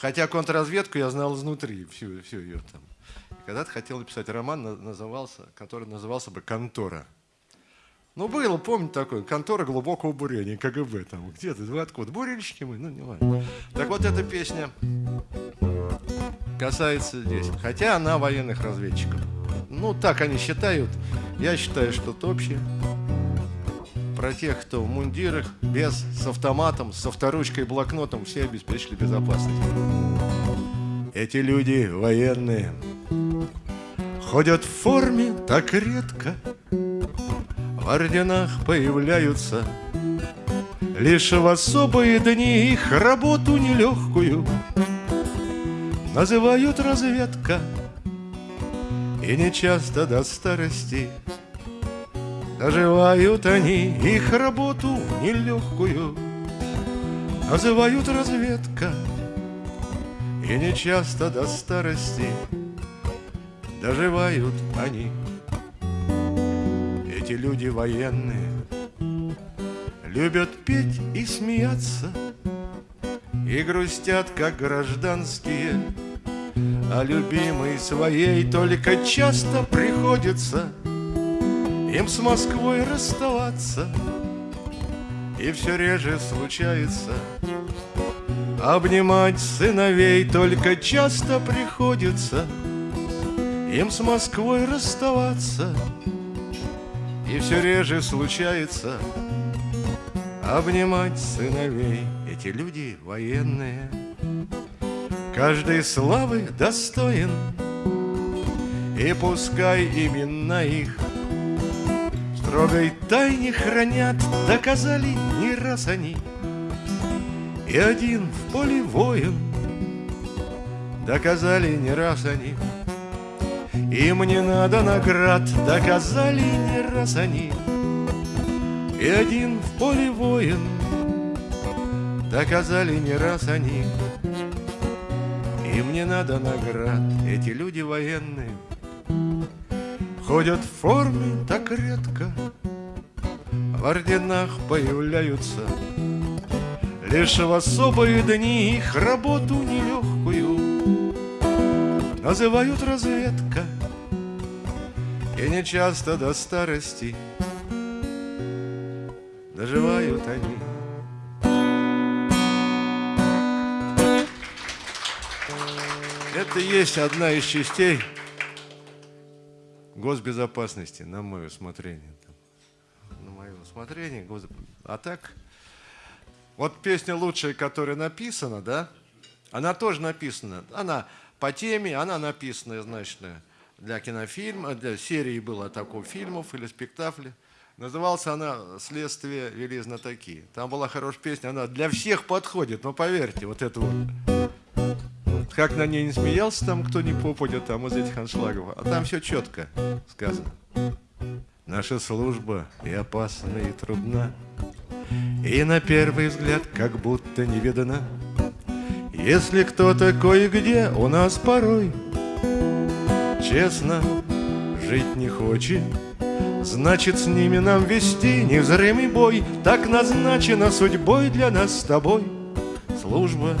Хотя контрразведку я знал изнутри, всю, всю ее там. Когда-то хотел написать роман, назывался, который назывался бы «Контора». Ну, было, помните, такое, контора глубокого бурения, КГБ там, где-то, вы откуда, бурильщики мы, ну, не важно. Так вот, эта песня касается здесь, хотя она военных разведчиков. Ну, так они считают, я считаю, что это общее. Про тех, кто в мундирах, без, с автоматом, с авторучкой блокнотом, все обеспечили безопасность. Эти люди военные, ходят в форме так редко, в орденах появляются Лишь в особые дни. Их работу нелегкую Называют разведка. И нечасто до старости Доживают они их работу нелегкую Называют разведка И нечасто до старости Доживают они. Эти люди военные Любят петь и смеяться И грустят, как гражданские А любимой своей только часто приходится Им с Москвой расставаться. И все реже случается. Обнимать сыновей только часто приходится. Им с Москвой расставаться. И все реже случается. Обнимать сыновей. Эти люди военные. Каждой славы достоин. И пускай именно их строгой тайне хранят Доказали не раз они И один в поле воин Доказали не раз они им не надо наград, доказали не раз они. И один в поле воин, доказали не раз они. Им не надо наград, эти люди военные Ходят в форме так редко, в орденах появляются Лишь в особые дни их работу нелегкую Называют разведка. И не часто до старости Доживают они. Это есть одна из частей госбезопасности, на мое усмотрение. На мое усмотрение. А так, вот песня лучшая, которая написана, да, она тоже написана. Она по теме, она написана, значит, для кинофильма, для серии было такого фильмов или спектаклей. Назывался она «Следствие вели знатоки». Там была хорошая песня, она для всех подходит, но поверьте, вот это вот. Как на ней не смеялся там, кто не попадет там из этих аншлагов, а там все четко сказано. Наша служба и опасна, и трудна, И на первый взгляд как будто не видана. Если кто-то кое-где у нас порой. Честно жить не хочет, Значит, с ними нам вести невзрымый бой, Так назначена судьбой для нас с тобой. Служба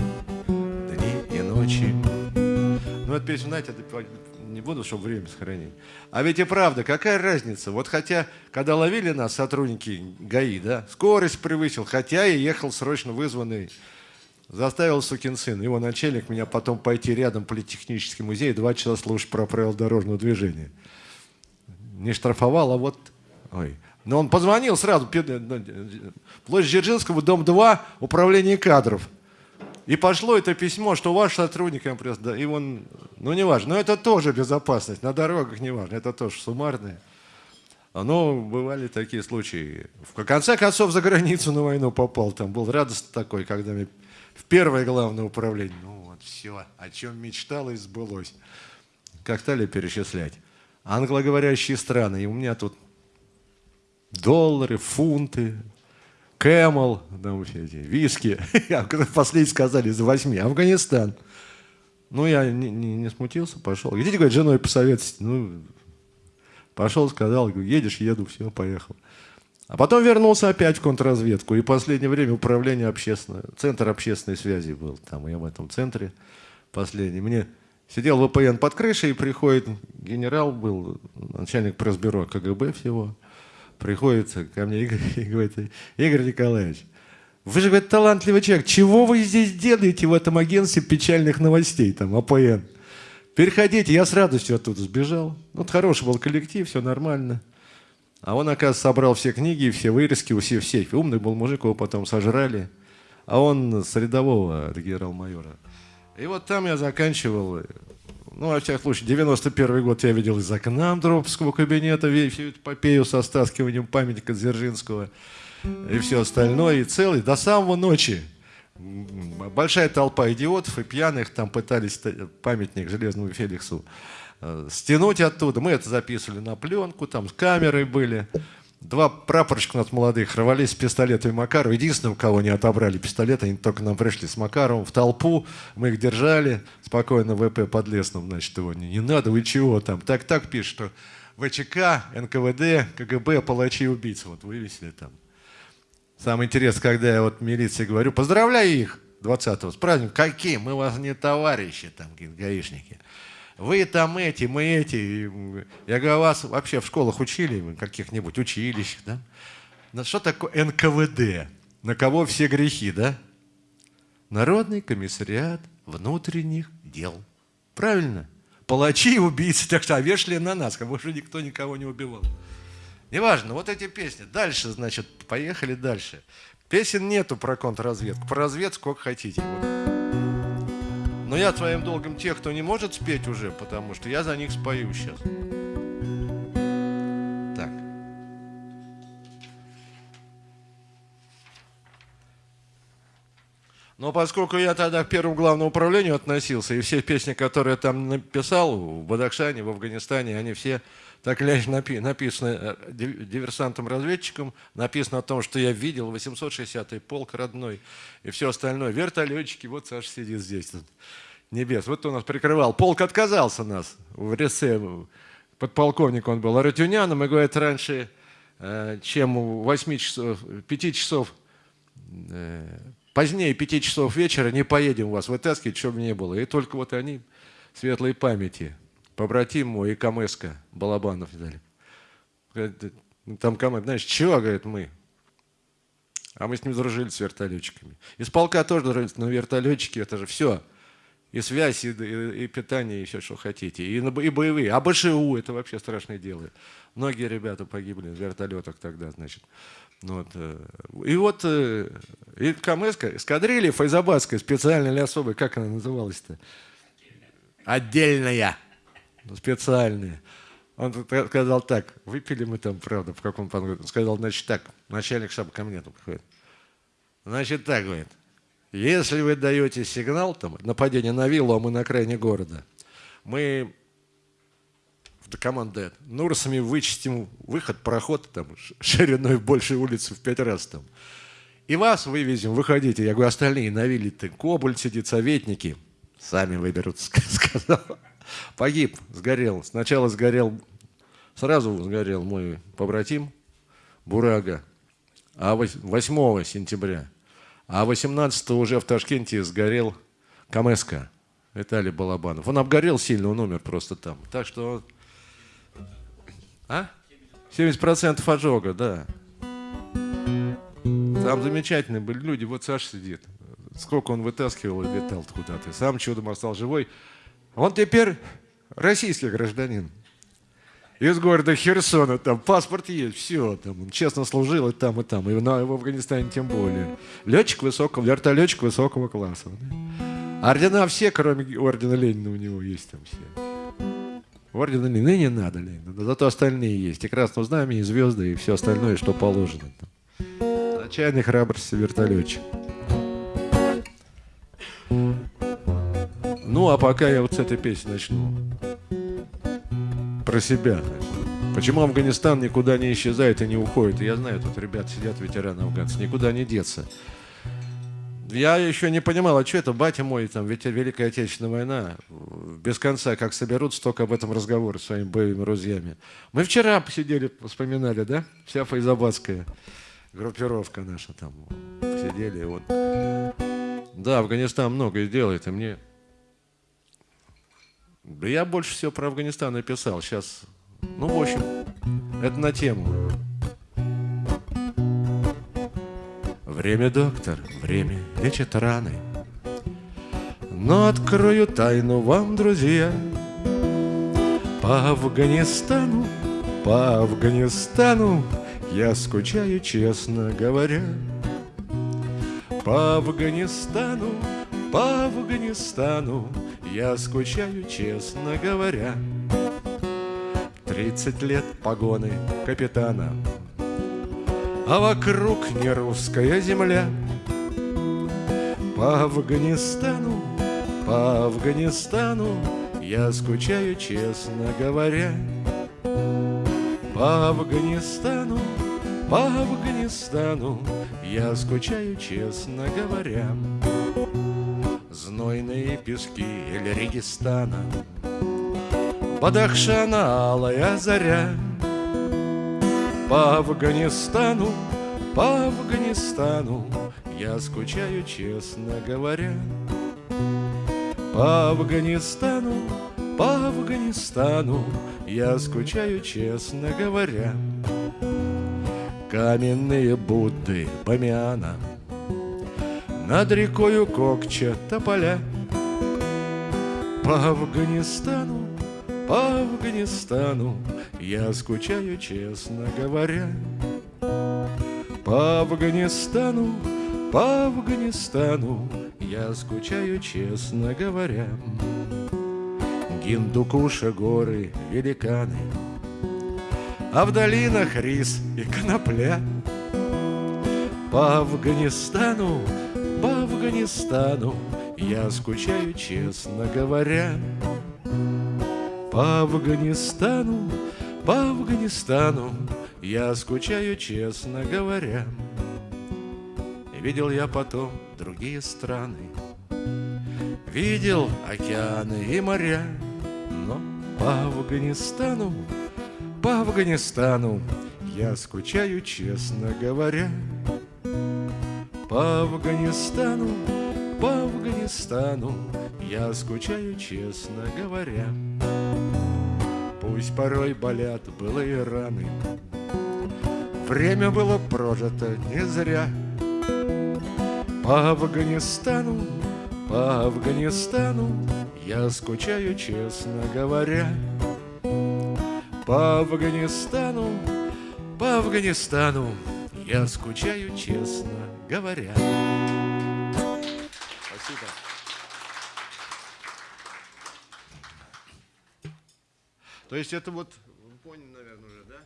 ночи. Ну, эту песню, знаете, не буду, чтобы время сохранить. А ведь и правда, какая разница? Вот хотя, когда ловили нас сотрудники ГАИ, да, скорость превысил, хотя и ехал срочно вызванный Заставил сукин сын, его начальник, меня потом пойти рядом в политехнический музей, два часа слушать про правила дорожного движения. Не штрафовал, а вот... Ой. Но он позвонил сразу, ну, площадь Дзержинского, дом 2, управление кадров. И пошло это письмо, что ваш сотрудник МПС, да, и он, ну не важно, но это тоже безопасность, на дорогах не важно, это тоже суммарное. Но бывали такие случаи. В конце концов, за границу на войну попал, там был радость такой, когда мне в первое главное управление. Ну вот все, о чем мечтал и сбылось. Как стали перечислять. Англоговорящие страны. И у меня тут доллары, фунты, Кэмл, там все эти, виски. Последние сказали за восьми. Афганистан. Ну, я не, не, не смутился, пошел. Идите, говорит, женой посоветуйте. Ну, пошел, сказал, едешь, еду, все, поехал. А потом вернулся опять в контрразведку. И последнее время управление общественное, центр общественной связи был. Там я в этом центре последний. Мне сидел ВПН под крышей, и приходит генерал, был начальник пресс-бюро КГБ всего. Приходит ко мне Игорь и говорит, Игорь Николаевич, вы же, говорит, талантливый человек. Чего вы здесь делаете в этом агентстве печальных новостей, там, АПН? Переходите, я с радостью оттуда сбежал. Вот хороший был коллектив, все нормально. А он, оказывается, собрал все книги, все вырезки, все в сейфе. Умный был мужик, его потом сожрали. А он с рядового генерал-майора. И вот там я заканчивал. Ну, во всяком случае, 91 год я видел из окна Андроповского кабинета всю эту эпопею со стаскиванием памятника Дзержинского и все остальное. И целый, до самого ночи. Большая толпа идиотов и пьяных там пытались памятник Железному Феликсу Э, стянуть оттуда. Мы это записывали на пленку, там с камерой были. Два прапорщика у нас молодых рвались с пистолетами Макарова. Единственным, кого не отобрали пистолет, они только нам пришли с Макаровым в толпу. Мы их держали. Спокойно ВП под лесным, значит, его не, не надо, вы чего там. Так-так пишет, что ВЧК, НКВД, КГБ, палачи убийцы. Вот вывесили там. Самое интересное, когда я вот милиции говорю, поздравляю их 20-го с праздником. Какие? Мы вас не товарищи, там, гаишники вы там эти, мы эти. Я говорю, вас вообще в школах учили, каких-нибудь училищах, да? Что такое НКВД? На кого все грехи, да? Народный комиссариат внутренних дел. Правильно? Палачи и убийцы, так что а вешали на нас, как будто никто никого не убивал. Неважно, вот эти песни. Дальше, значит, поехали дальше. Песен нету про контрразведку. Про разведку сколько хотите. Вот. Но я твоим долгом тех, кто не может спеть уже, потому что я за них спою сейчас. Так. Но поскольку я тогда к первому главному управлению относился, и все песни, которые я там написал в Бадахшане, в Афганистане, они все так или иначе написаны э, диверсантом-разведчиком, написано о том, что я видел 860-й полк родной и все остальное. Вертолетчики, вот Саша сидит здесь небес. Вот он нас прикрывал. Полк отказался нас в Ресе. Подполковник он был Аратюняном и говорит, раньше, э, чем 8 часов, 5 часов, э, позднее 5 часов вечера не поедем вас вытаскивать, чтобы не было. И только вот они, светлой памяти, побратим мой и Камеска Балабанов дали. Там Камэс, знаешь, чего, говорит, мы? А мы с ним дружили с вертолетчиками. Из полка тоже дружили, но вертолетчики, это же все и связь, и, и, и питание, и все, что хотите. И, и боевые. А БШУ это вообще страшное дело. Многие ребята погибли в вертолетах тогда, значит. Ну вот. Э, и вот э, и КМС, эскадрилья Файзабадская, специальная или особая, как она называлась-то? Отдельная. Ну, специальная. Он сказал так, выпили мы там, правда, в каком Он сказал, значит так, начальник штаба ко мне приходит. Значит так, говорит, если вы даете сигнал, там, нападение на виллу, а мы на окраине города, мы в команде Нурсами вычистим выход, проход там, шириной в большую улицу в пять раз. Там. И вас вывезем, выходите. Я говорю, остальные на вилле, ты, Кобуль сидит, советники, сами выберут, сказал. Погиб, сгорел. Сначала сгорел, сразу сгорел мой побратим Бурага, а 8 сентября а 18 уже в Ташкенте сгорел Камеска, Виталий Балабанов. Он обгорел сильно, он умер просто там. Так что... А? 70% ожога, да. Там замечательные были люди. Вот Саша сидит. Сколько он вытаскивал и летал куда-то. Сам чудом остался живой. Он теперь российский гражданин из города Херсона, там паспорт есть, все, там, он честно служил и там, и там, и на, в Афганистане тем более. Летчик высокого, вертолетчик высокого класса. Ордена все, кроме ордена Ленина у него есть там все. Ордена Ленина не надо Ленина, но зато остальные есть. И Красного Знамя, и Звезды, и все остальное, что положено. Там. Отчаянный храбрости вертолетчик. Ну, а пока я вот с этой песни начну про себя. Почему Афганистан никуда не исчезает и не уходит? я знаю, тут ребят сидят, ветераны афганцы, никуда не деться. Я еще не понимал, а что это, батя мой, там, ведь Великая Отечественная война, без конца, как соберут, столько об этом разговора с своими боевыми друзьями. Мы вчера посидели, вспоминали, да? Вся файзабадская группировка наша там. Сидели, вот. Да, Афганистан многое делает, и мне... Да я больше всего про Афганистан написал. Сейчас, ну, в общем, это на тему. Время, доктор, время лечит раны. Но открою тайну вам, друзья, По Афганистану, по Афганистану Я скучаю, честно говоря. По Афганистану, по Афганистану Я скучаю, честно говоря. Тридцать лет погоны капитана а вокруг не русская земля. По Афганистану, по Афганистану я скучаю, честно говоря. По Афганистану, по Афганистану я скучаю, честно говоря. Знойные пески Эль-Регистана, Бадахшана алая заря — по Афганистану, по Афганистану Я скучаю, честно говоря. По Афганистану, по Афганистану Я скучаю, честно говоря. Каменные Будды Бамиана Над рекою Кокча тополя По Афганистану, по Афганистану я скучаю, честно говоря, По Афганистану, по Афганистану Я скучаю, честно говоря. Гиндукуша горы, великаны, А в долинах рис и конопля. По Афганистану, по Афганистану Я скучаю, честно говоря. По Афганистану, по Афганистану я скучаю, честно говоря. Видел я потом другие страны, Видел океаны и моря, Но по Афганистану, по Афганистану Я скучаю, честно говоря. По Афганистану, по Афганистану. Я скучаю, честно говоря. Пусть порой болят былые раны. Время было прожито не зря. По Афганистану, по Афганистану. Я скучаю, честно говоря. По Афганистану, по Афганистану. Я скучаю, честно говоря То есть это вот, вы поняли, наверное, уже, да?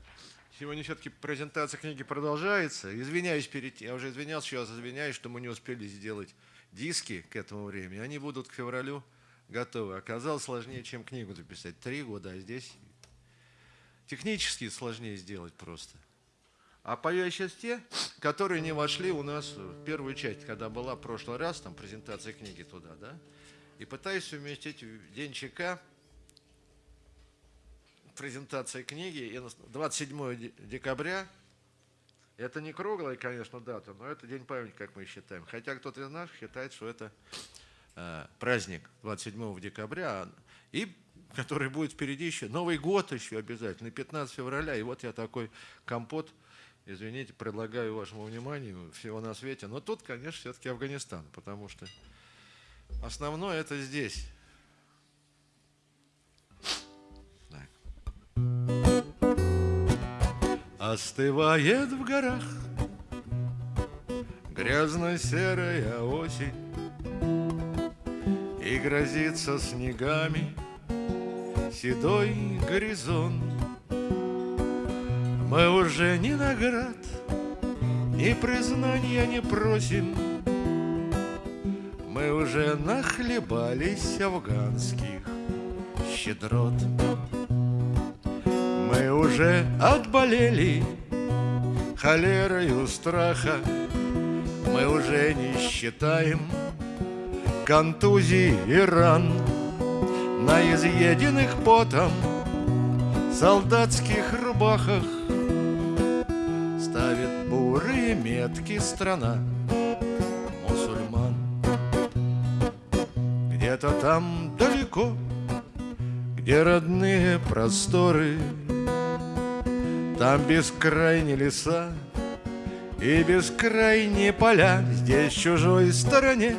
Сегодня все-таки презентация книги продолжается. Извиняюсь перед я уже извинялся, сейчас извиняюсь, что мы не успели сделать диски к этому времени. Они будут к февралю готовы. Оказалось сложнее, чем книгу записать. Три года, а здесь технически сложнее сделать просто. А пою я сейчас те, которые не вошли у нас в первую часть, когда была в прошлый раз, там презентация книги туда, да? И пытаюсь совместить день ЧК презентация книги. 27 декабря. Это не круглая, конечно, дата, но это день памяти, как мы считаем. Хотя кто-то из нас считает, что это э, праздник 27 декабря, и который будет впереди еще. Новый год еще обязательно, 15 февраля. И вот я такой компот, извините, предлагаю вашему вниманию всего на свете. Но тут, конечно, все-таки Афганистан, потому что основное это здесь. Остывает в горах Грязно-серая осень И грозится снегами Седой горизонт Мы уже ни наград Ни признания не просим. Мы уже нахлебались афганских щедрот. Мы уже отболели холерою страха. Мы уже не считаем контузий и ран. На изъеденных потом солдатских рубахах метки страна мусульман. Где-то там далеко, где родные просторы. Там бескрайние леса и бескрайние поля. Здесь чужой стороне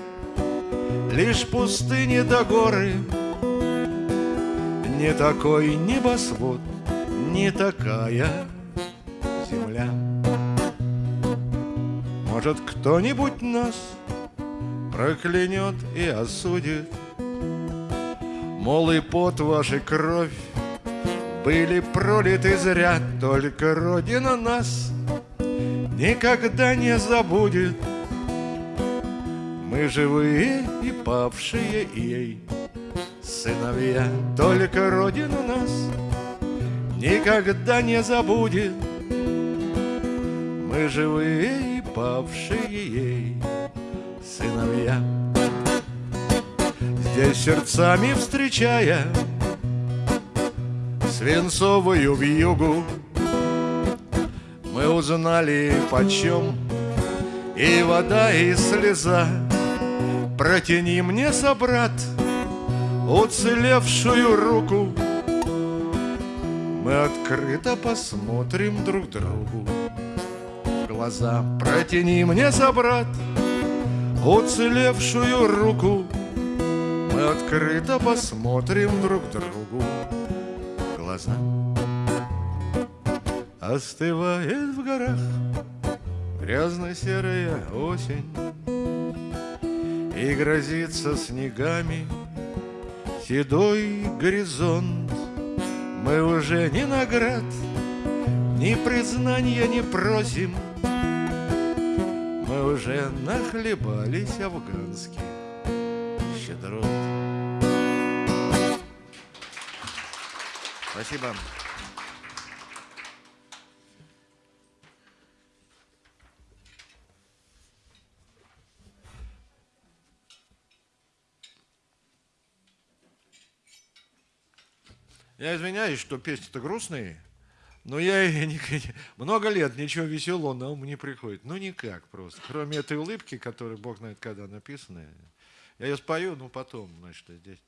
лишь пустыни до горы. Не такой небосвод, не такая Может, кто-нибудь нас проклянет и осудит? Мол, и пот вашей кровь были пролиты зря Только Родина нас никогда не забудет. Мы живые и павшие ей сыновья Только Родина нас никогда не забудет. Мы живые и павшие ей сыновья. Здесь сердцами встречая Свинцовую вьюгу Мы узнали почем И вода, и слеза. Протяни мне, собрат, уцелевшую руку. Мы открыто посмотрим друг другу глаза. Протяни мне, собрат, уцелевшую руку. Мы открыто посмотрим друг другу в глаза. Остывает в горах грязно-серая осень И грозится снегами седой горизонт. Мы уже ни наград, ни признания не просим уже нахлебались афганских щедрот. Спасибо. Я извиняюсь, что песни-то грустные, но я не, много лет ничего веселого на ум не приходит. Ну, никак просто. Кроме этой улыбки, которая, бог знает, когда написана. Я ее спою, ну, потом, значит, здесь.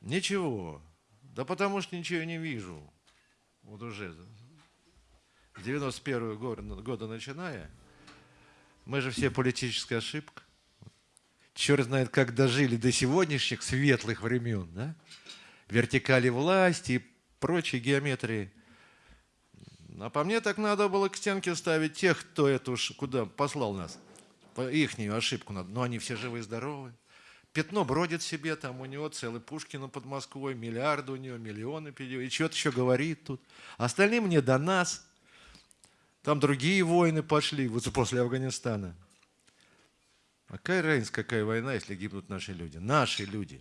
Ничего. Да потому что ничего не вижу. Вот уже с 91 года, года начиная. Мы же все политическая ошибка. Черт знает, как дожили до сегодняшних светлых времен, да? вертикали власти и прочей геометрии. А по мне так надо было к стенке ставить тех, кто эту куда послал нас. Ихнюю ошибку надо. Но они все живы и здоровы. Пятно бродит себе, там у него целый Пушкина под Москвой, миллиарды у него, миллионы, и что-то еще говорит тут. Остальным не до нас. Там другие войны пошли, вот после Афганистана. А какая разница, какая война, если гибнут наши люди? Наши люди.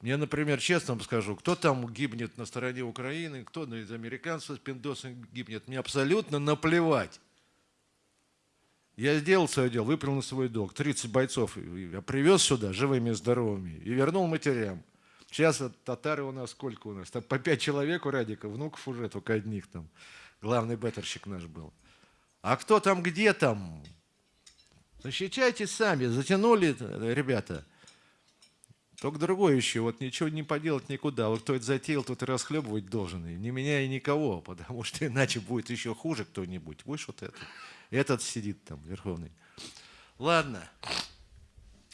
Мне, например, честно вам скажу, кто там гибнет на стороне Украины, кто из американцев с пиндосом гибнет, мне абсолютно наплевать. Я сделал свое дело, выполнил свой долг. 30 бойцов я привез сюда живыми и здоровыми и вернул матерям. Сейчас татары у нас сколько у нас? Там по пять человек у Радика, внуков уже только одних там. Главный беттерщик наш был. А кто там, где там? Защищайте сами, затянули ребята. Только другое еще, вот ничего не поделать никуда. Вот кто это затеял, тот и расхлебывать должен. И не меняя никого, потому что иначе будет еще хуже кто-нибудь. Будешь вот это. Этот сидит там, верховный. Ладно.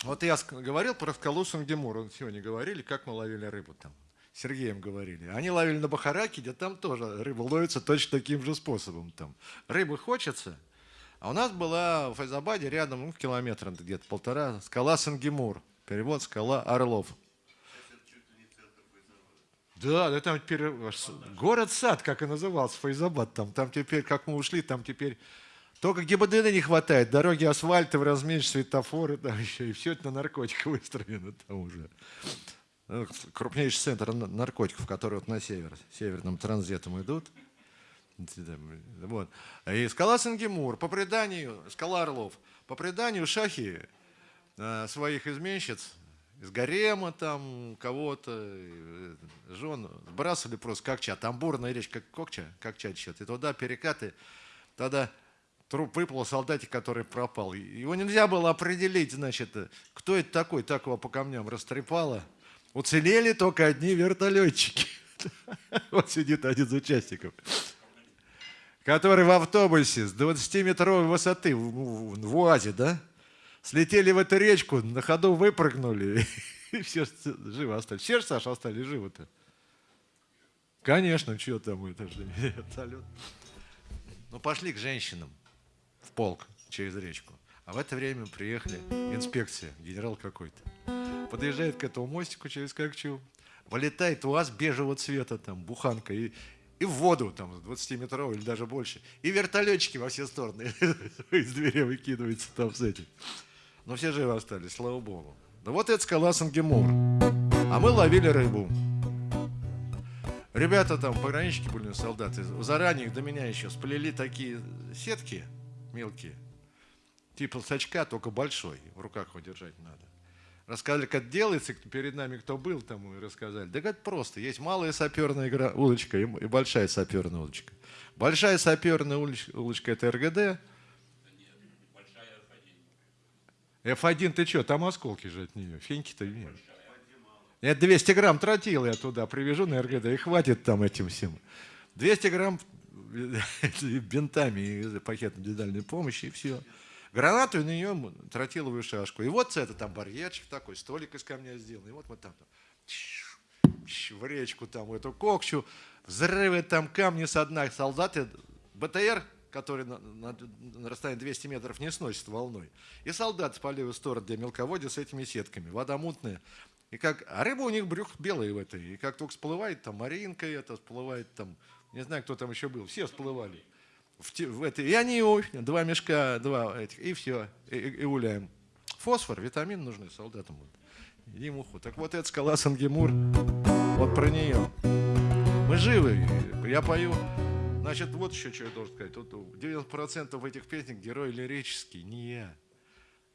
Вот я говорил про Скалусом Гемур. Сегодня говорили, как мы ловили рыбу там. Сергеем говорили. Они ловили на Бахараке, где там тоже рыба ловится точно таким же способом. Там. Рыбы хочется. А у нас была в Файзабаде рядом, ну, километр где-то полтора, скала Сангемур. Перевод скала Орлов. Да, да там теперь город-сад, как и назывался, Файзабад. Там, там теперь, как мы ушли, там теперь только ГИБДД не хватает. Дороги асфальтовые, размечь светофоры, там еще, и все это на наркотиках выстроено там уже. Ну, крупнейший центр наркотиков, который вот на север, северным транзитом идут. Вот. И скала Сангемур, по преданию, скала Орлов, по преданию шахи своих изменщиц из гарема там кого-то, э, жен сбрасывали просто как чат. Тамбурная речь, как кокча, как чат счет. И туда перекаты. Тогда труп выплыл солдатик, который пропал. Его нельзя было определить, значит, кто это такой, так его по камням растрепало. Уцелели только одни вертолетчики. Вот сидит один из участников который в автобусе с 20-метровой высоты в УАЗе, да, слетели в эту речку, на ходу выпрыгнули, и все живы остались. Все же, Саша, остались живы-то? Конечно, что там, это же вертолет. Ну, пошли к женщинам в полк через речку. А в это время приехали инспекция, генерал какой-то. Подъезжает к этому мостику через Кокчу, вылетает УАЗ бежевого цвета, там, буханка, и, и в воду, там, 20-метровую или даже больше. И вертолетчики во все стороны из двери выкидываются там с этим. Но все живы остались, слава богу. Да вот это скала Сангемур. А мы ловили рыбу. Ребята там, пограничники были, солдаты, заранее до меня еще сплели такие сетки мелкие, типа сачка, только большой, в руках его держать надо. Рассказали, как делается, перед нами кто был, там и рассказали. Да как просто. Есть малая саперная игра, улочка и, большая саперная улочка. Большая саперная улочка это РГД. F1 ты что, там осколки же от нее, феньки-то нет. Я 200 грамм тротила я туда привяжу на РГД, и хватит там этим всем. 200 грамм бинтами и пакетом индивидуальной помощи, и все гранату и на нее тротиловую шашку. И вот это там барьерчик такой, столик из камня сделан. И вот мы там, там в речку там, в эту кокчу, взрывы там камни со дна. Солдаты, БТР, который на, на, на расстоянии 200 метров не сносит волной. И солдаты по левую сторону, где мелководье с этими сетками. Вода мутная. И как, а рыба у них брюх белый в этой. И как только всплывает, там Маринка это, всплывает там, не знаю, кто там еще был, все всплывали в, в это, и они два мешка, два этих, и все, и, и гуляем. Фосфор, витамин нужны солдатам. Емуху. Так вот эта скала Сангемур, вот про нее. Мы живы, я пою. Значит, вот еще что я должен сказать. Тут 90% этих песен герой лирический, не я.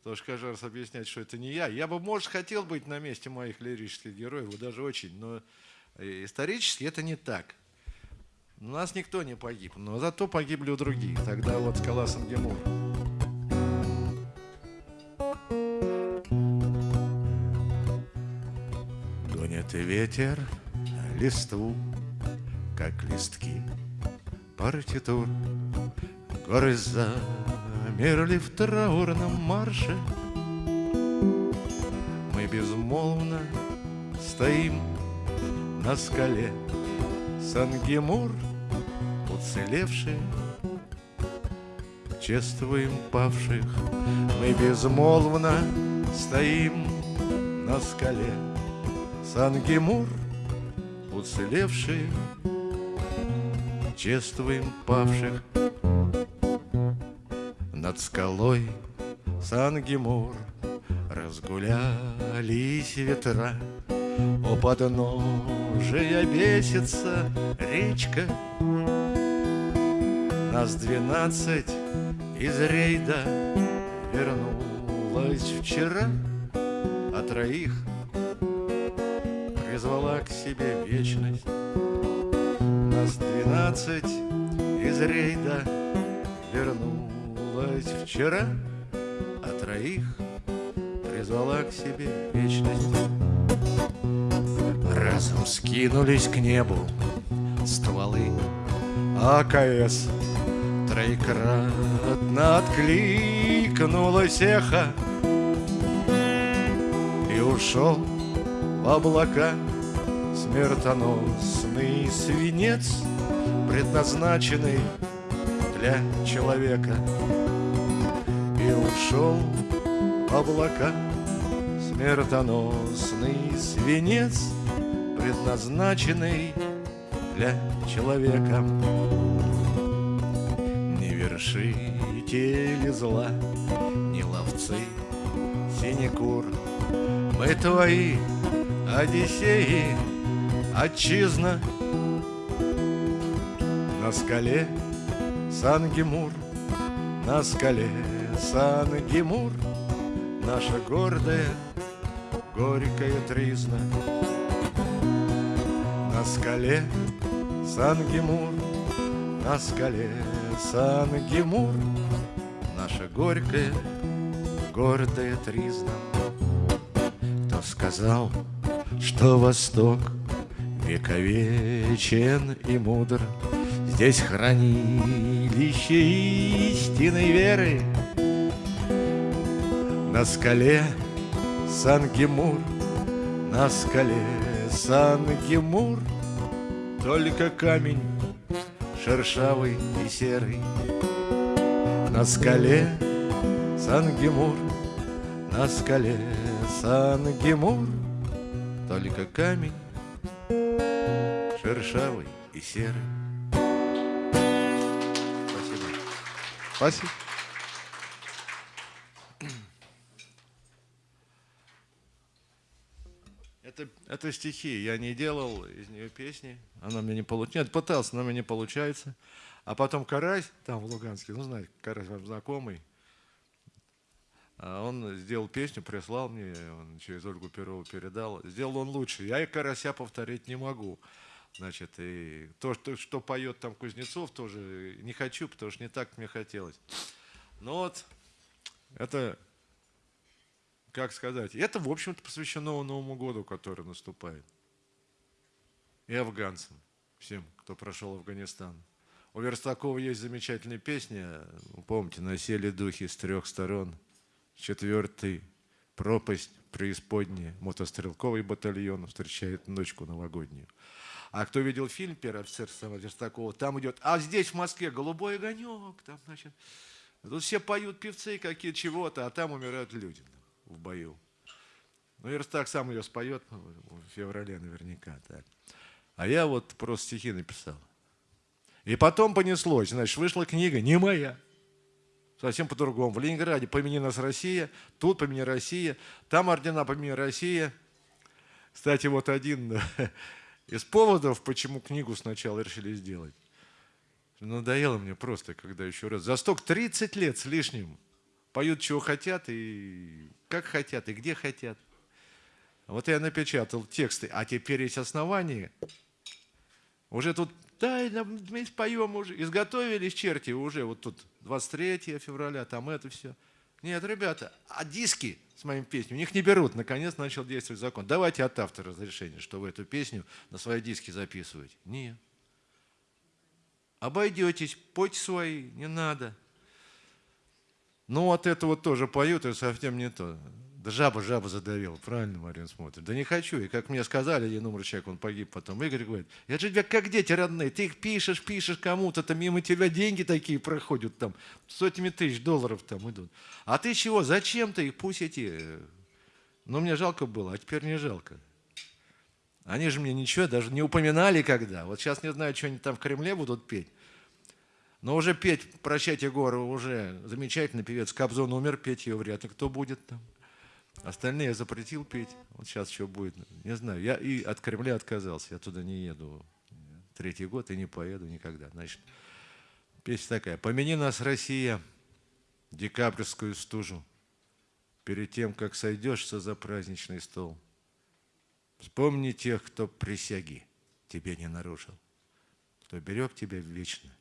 Что каждый раз объяснять, что это не я. Я бы, может, хотел быть на месте моих лирических героев, даже очень, но исторически это не так. У нас никто не погиб, но зато погибли у других. Тогда вот скала Сангемур. Гонит ветер листву, как листки партитур. Горы замерли в траурном марше. Мы безмолвно стоим на скале Сангемур — уцелевшие, Чествуем павших, мы безмолвно стоим на скале. Сангемур, уцелевшие, чествуем павших. Над скалой Сангемур разгулялись ветра, у подножия бесится речка, нас двенадцать из рейда вернулась вчера, а троих призвала к себе вечность. Двенадцать из рейда вернулась вчера, а троих призвала к себе вечность. Разом скинулись к небу стволы АКС Троекратно откликнулось эхо И ушел в облака смертоносный свинец Предназначенный для человека И ушел в облака смертоносный свинец Предназначенный для человека вершители зла, не ловцы синекур. Мы твои, Одиссеи, отчизна, на скале Сангемур, на скале Сангемур, наша гордая горькая тризна. На скале Сангемур, на скале Сангемур, Наша горькая, гордая тризна. Кто сказал, что Восток вековечен и мудр, Здесь хранилище истинной веры. На скале Сангемур, на скале Сангемур Только камень шершавый и серый. На скале Сангемур, на скале Сангемур Только камень шершавый и серый Спасибо. Это, это стихи. Я не делал из нее песни. Она мне не получается. Нет, пытался, но мне не получается. А потом Карась, там в Луганске, ну, знаете, Карась вам знакомый, а он сделал песню, прислал мне, он через Ольгу Перову передал. Сделал он лучше. Я и Карася повторить не могу. Значит, и то, что, что поет там Кузнецов, тоже не хочу, потому что не так мне хотелось. Но вот это, как сказать, это, в общем-то, посвящено Новому году, который наступает. И афганцам, всем, кто прошел Афганистан. У Верстакова есть замечательная песня, помните, «Насели духи с трех сторон», четвертый пропасть преисподняя, мотострелковый батальон встречает ночку новогоднюю. А кто видел фильм «Первый офицер» самого Верстакова, там идет, а здесь в Москве голубой огонек, там, значит, тут все поют певцы какие чего-то, а там умирают люди в бою. Ну, Верстак сам ее споет ну, в феврале наверняка. Так. А я вот просто стихи написал. И потом понеслось, значит, вышла книга, не моя, совсем по-другому. В Ленинграде «Помяни нас Россия», тут «Помяни Россия», там ордена «Помяни Россия». Кстати, вот один из поводов, почему книгу сначала решили сделать. Надоело мне просто, когда еще раз. За сток 30 лет с лишним поют, чего хотят, и как хотят, и где хотят. Вот я напечатал тексты, а теперь есть основания. Уже тут, да, мы споем уже, изготовились черти уже, вот тут 23 февраля, там это все. Нет, ребята, а диски с моим песней у них не берут. Наконец начал действовать закон. Давайте от автора разрешение, что вы эту песню на свои диски записываете. Нет. Обойдетесь, пойте свои, не надо. Ну, вот это вот тоже поют, это совсем не то. Да жаба, жаба задавил, правильно Марин смотрит. Да не хочу. И как мне сказали, один умер человек, он погиб потом. Игорь говорит, я же тебя как дети родные, ты их пишешь, пишешь кому-то, там мимо тебя деньги такие проходят, там сотнями тысяч долларов там идут. А ты чего, зачем ты их, пусть эти... Ну, мне жалко было, а теперь не жалко. Они же мне ничего даже не упоминали когда. Вот сейчас не знаю, что они там в Кремле будут петь. Но уже петь «Прощайте горы» уже замечательный певец. Кобзон умер, петь ее вряд ли кто будет там. Остальные я запретил петь. Вот сейчас что будет, не знаю. Я и от Кремля отказался, я туда не еду. Третий год и не поеду никогда. Значит, песня такая. «Помяни нас, Россия, декабрьскую стужу, перед тем, как сойдешься за праздничный стол. Вспомни тех, кто присяги тебе не нарушил, кто берег тебя вечно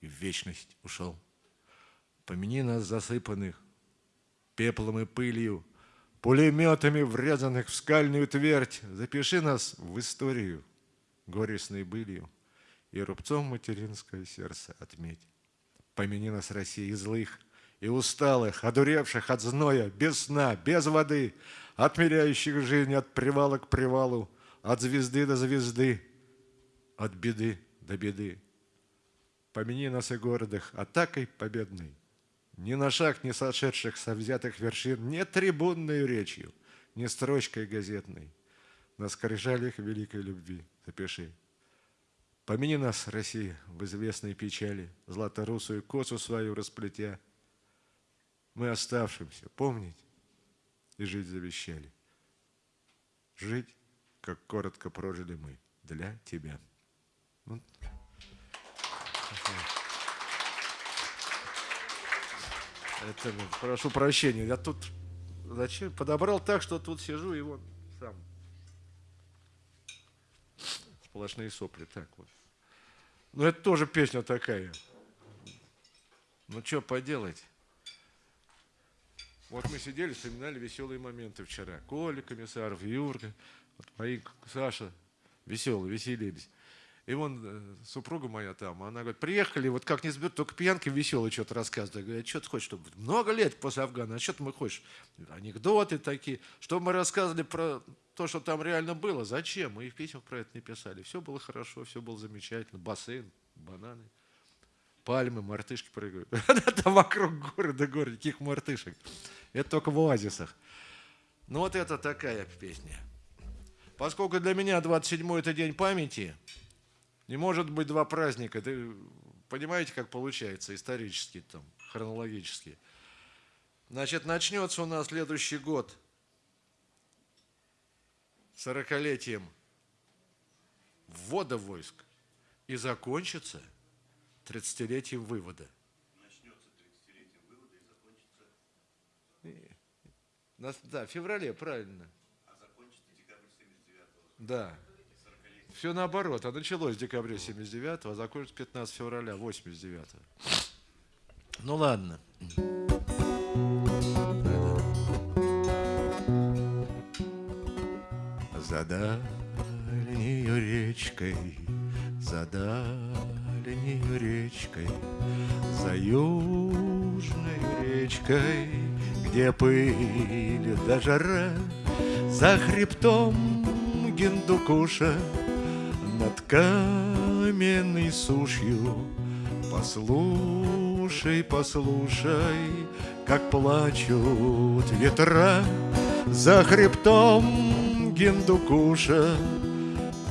и в вечность ушел. Помяни нас, засыпанных пеплом и пылью, пулеметами, врезанных в скальную твердь. Запиши нас в историю горестной былью и рубцом материнское сердце отметь. Помяни нас, России, злых и усталых, одуревших от зноя, без сна, без воды, отмеряющих жизнь от привала к привалу, от звезды до звезды, от беды до беды. Помяни нас и городах атакой победной, ни на шаг не сошедших со взятых вершин, не трибунной речью, не строчкой газетной, на скрижалях великой любви запиши. Помяни нас, Россия, в известной печали, златорусую косу свою расплетя. Мы оставшимся помнить и жить завещали. Жить, как коротко прожили мы, для тебя. Вот. Это, прошу прощения, я тут зачем? Подобрал так, что тут сижу и вот сам. Сплошные сопли, так вот. Ну, это тоже песня такая. Ну, что поделать? Вот мы сидели, вспоминали веселые моменты вчера. Коля Комиссаров, Юрка, вот мои, Саша, веселые, веселились. И вон э, супруга моя там, она говорит, приехали, вот как не сберут, только пьянки веселые что-то рассказывают. Я говорю, а что ты хочешь, чтобы много лет после Афгана, а что ты мы хочешь? Анекдоты такие, чтобы мы рассказывали про то, что там реально было. Зачем? Мы и в письмах про это не писали. Все было хорошо, все было замечательно. Бассейн, бананы, пальмы, мартышки прыгают. Там вокруг города горы, каких мартышек. Это только в оазисах. Ну вот это такая песня. Поскольку для меня 27-й это день памяти, не может быть два праздника. Ты понимаете, как получается исторически, там, хронологически. Значит, начнется у нас следующий год сорокалетием ввода войск и закончится тридцатилетием вывода. Начнется тридцатилетием вывода и закончится... Да, в феврале, правильно. А закончится декабрь 79-го. Да. Все наоборот. А началось в декабре 79 а закончится 15 февраля 89 -го. Ну ладно. За дальнею речкой, за дальнею речкой, за южной речкой, где пыль да жара, за хребтом Гиндукуша каменной сушью. Послушай, послушай, как плачут ветра за хребтом Гиндукуша,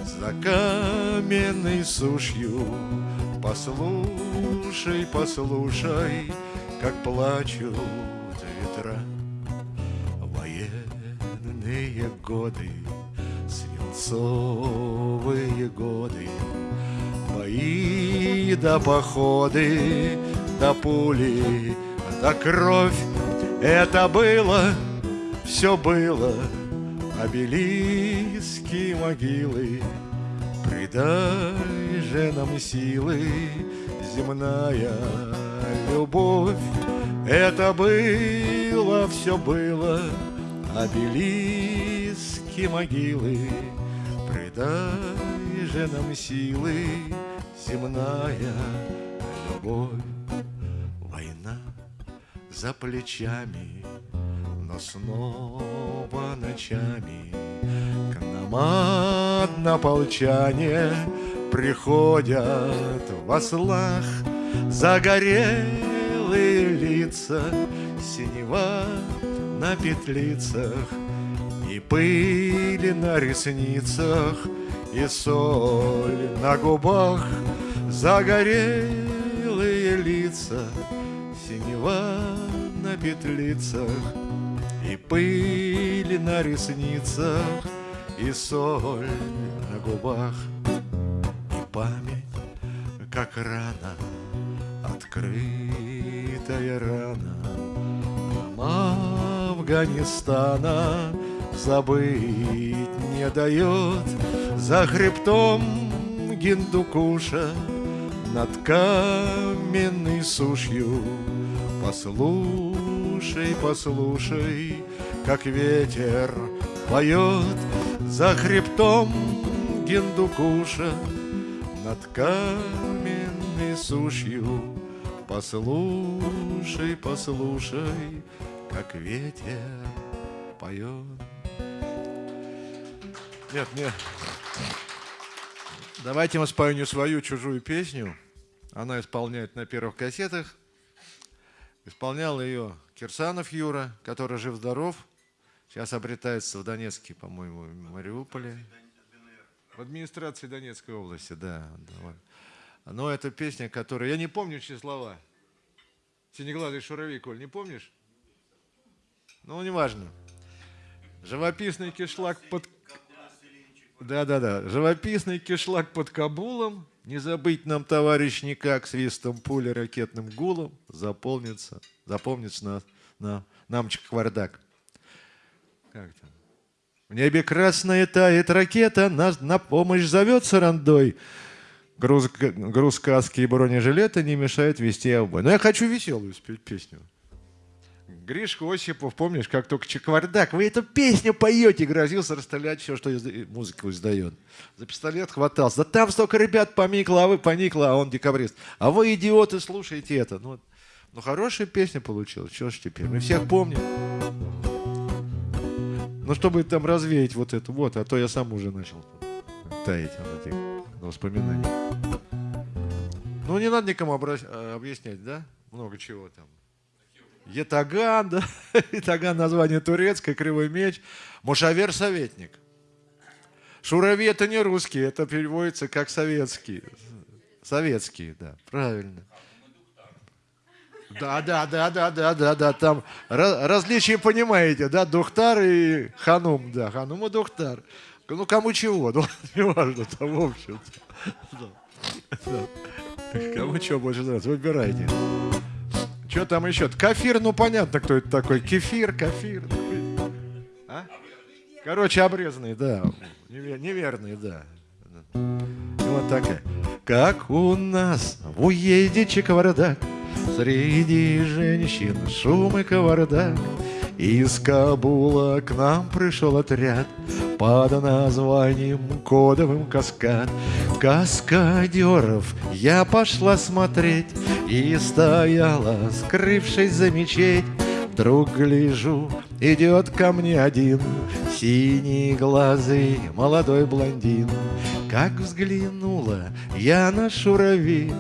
за каменной сушью. Послушай, послушай, как плачут ветра. Военные годы свинцовые годы, Бои да походы, да пули, да кровь. Это было, все было, обелиски могилы. Придай же нам силы, земная любовь. Это было, все было, обелиски могилы. Дай же нам силы, земная любовь. Война за плечами, но снова ночами К нам однополчане приходят в ослах Загорелые лица, синева на петлицах и пыли на ресницах, и соль на губах, Загорелые лица, синева на петлицах, И пыли на ресницах, и соль на губах, И память, как рана, открытая рана Афганистана, забыть не дает. За хребтом Гиндукуша Над каменной сушью. Послушай, послушай, как ветер поет. За хребтом Гиндукуша Над каменной сушью. Послушай, послушай, как ветер поет. Нет, нет. Давайте мы спою свою чужую песню. Она исполняет на первых кассетах. Исполнял ее Кирсанов Юра, который жив-здоров. Сейчас обретается в Донецке, по-моему, в Мариуполе. В администрации Донецкой области, да. Но это песня, которая... Я не помню все слова. Синеглазый шуровик, Коль, не помнишь? Ну, неважно. Живописный кишлак под да-да-да. Живописный кишлак под Кабулом. Не забыть нам, товарищ, никак свистом пули ракетным гулом заполнится, запомнится на, на нам Чаквардак. Как там? В небе красная тает ракета, нас на помощь зовется рандой. Груз, груз каски и бронежилета не мешает вести обой. Но я хочу веселую спеть песню. Гришка Осипов, помнишь, как только Чеквардак, вы эту песню поете, грозился расстрелять все, что изда... музыку издает. За пистолет хватался. Да там столько ребят поникло, а вы поникло, а он декабрист. А вы, идиоты, слушайте это. Ну, ну хорошая песня получилась, что ж теперь, мы всех помним. Ну, чтобы там развеять вот это вот, а то я сам уже начал таять от этих воспоминаний. Ну, не надо никому. Э, объяснять, да? Много чего там. Етаган, да? Етаган название турецкое, кривой меч. Мушавер советник. Шурави это не русский, это переводится как советский. Советский, да, правильно. Да, да, да, да, да, да, да, там различия понимаете, да, Духтар и Ханум, да, Ханум и Духтар. Ну, кому чего, ну, не важно, там, в общем-то. Да. Да. Кому чего больше нравится, выбирайте. Что там еще? Кафир, ну, понятно, кто это такой. Кефир, кафир. А? Короче, обрезанный, да. Неверный, да. Вот такая. Как у нас в уезде Чеквардак Среди женщин шум и кавардак Из Кабула к нам пришел отряд Под названием кодовым каскад Каскадеров я пошла смотреть И стояла, скрывшись за мечеть. Вдруг гляжу, идет ко мне один Синий глазый молодой блондин. Как взглянула я на шурави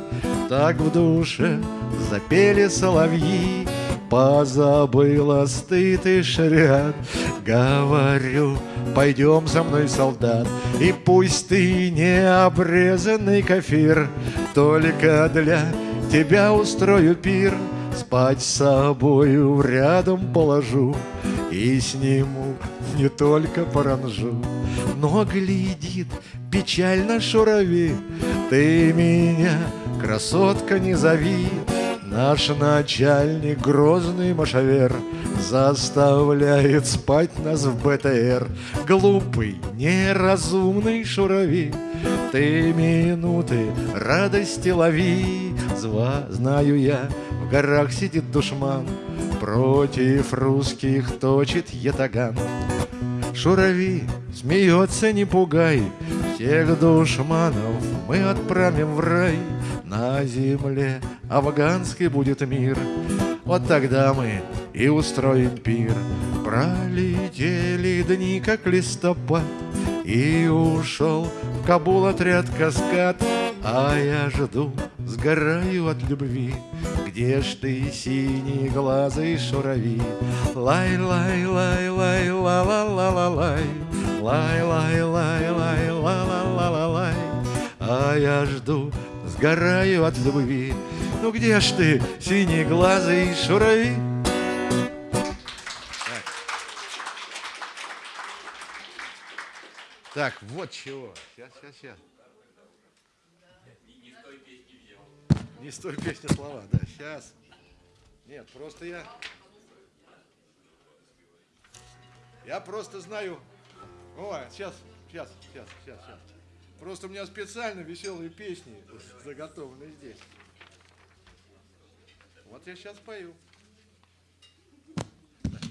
Так в душе запели соловьи Позабыла стыд и шряд. Говорю, пойдем со мной, солдат И пусть ты не обрезанный кафир Только для тебя устрою пир Спать с собою рядом положу И сниму не только паранжу Но глядит печально шурави Ты меня, красотка, не зови Наш начальник, грозный машавер, Заставляет спать нас в БТР. Глупый, неразумный шурави, Ты минуты радости лови. Зва, знаю я, в горах сидит душман, Против русских точит ятаган. Шурави смеется, не пугай, Всех душманов мы отправим в рай. На земле афганский будет мир, Вот тогда мы и устроим пир. Пролетели дни, как листопад, И ушел в Кабул отряд каскад, А я жду, сгораю от любви, Где ж ты, синеглазый шурави? Лай-лай-лай-лай-ла-ла-ла-ла-лай, Лай-лай-лай-лай-ла-ла-ла-ла-лай, А я жду, сгораю от любви. Ну где ж ты, синеглазый шурави? Так, вот чего. Сейчас, сейчас, сейчас. Не с той песни слова, да, сейчас. Нет, просто я... Я просто знаю... О, сейчас, сейчас, сейчас, сейчас, сейчас. Просто у меня специально веселые песни заготовлены здесь. Вот я сейчас пою.